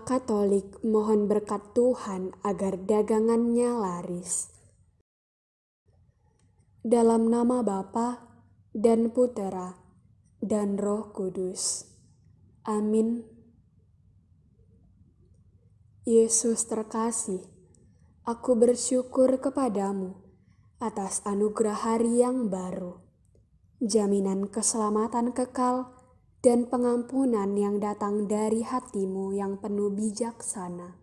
Katolik mohon berkat Tuhan agar dagangannya laris. Dalam nama Bapa dan Putera dan Roh Kudus. Amin. Yesus terkasih, aku bersyukur kepadamu atas anugerah hari yang baru, jaminan keselamatan kekal, dan pengampunan yang datang dari hatimu yang penuh bijaksana.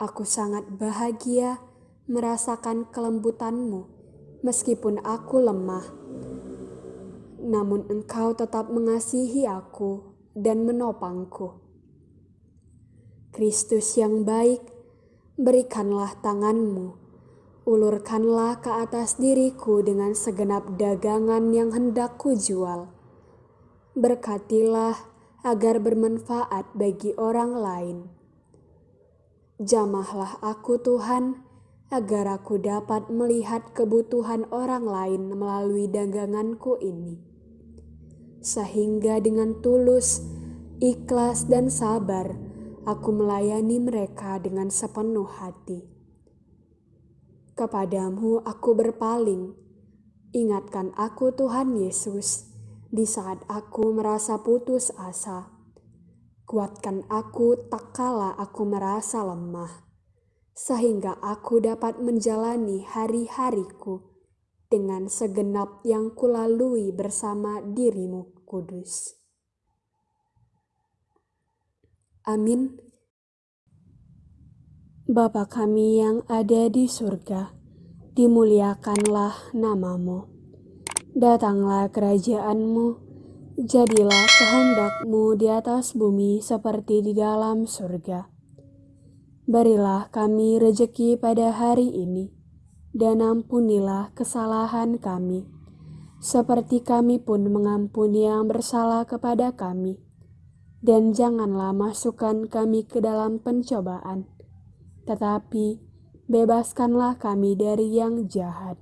Aku sangat bahagia merasakan kelembutanmu meskipun aku lemah. Namun engkau tetap mengasihi aku dan menopangku. Kristus yang baik, berikanlah tanganmu, ulurkanlah ke atas diriku dengan segenap dagangan yang hendak kujual berkatilah agar bermanfaat bagi orang lain. Jamahlah aku Tuhan, agar aku dapat melihat kebutuhan orang lain melalui daganganku ini. Sehingga dengan tulus, ikhlas dan sabar, aku melayani mereka dengan sepenuh hati. Kepadamu aku berpaling, ingatkan aku Tuhan Yesus, di saat aku merasa putus asa. Kuatkan aku tak kala aku merasa lemah, sehingga aku dapat menjalani hari-hariku dengan segenap yang kulalui bersama dirimu kudus. Amin. Bapa kami yang ada di surga, dimuliakanlah namamu Datanglah kerajaanmu, jadilah kehendakmu di atas bumi seperti di dalam surga. Berilah kami rejeki pada hari ini, dan ampunilah kesalahan kami, seperti kami pun mengampuni yang bersalah kepada kami. Dan janganlah masukkan kami ke dalam pencobaan, tetapi bebaskanlah kami dari yang jahat.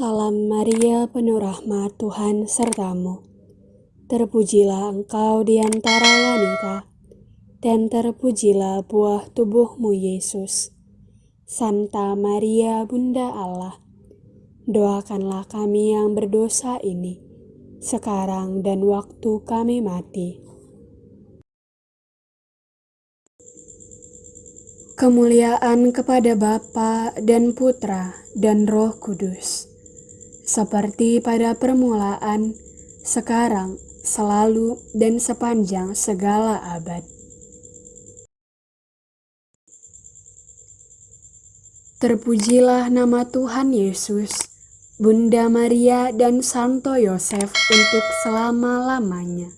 Salam Maria, penuh rahmat Tuhan sertamu. Terpujilah engkau di antara wanita, dan terpujilah buah tubuhmu Yesus. Santa Maria, Bunda Allah, doakanlah kami yang berdosa ini, sekarang dan waktu kami mati. Kemuliaan kepada Bapa dan Putra dan Roh Kudus seperti pada permulaan, sekarang, selalu, dan sepanjang segala abad. Terpujilah nama Tuhan Yesus, Bunda Maria, dan Santo Yosef untuk selama-lamanya.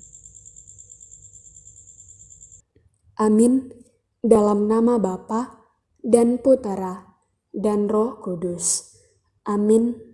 Amin. Dalam nama Bapa dan Putera dan Roh Kudus. Amin.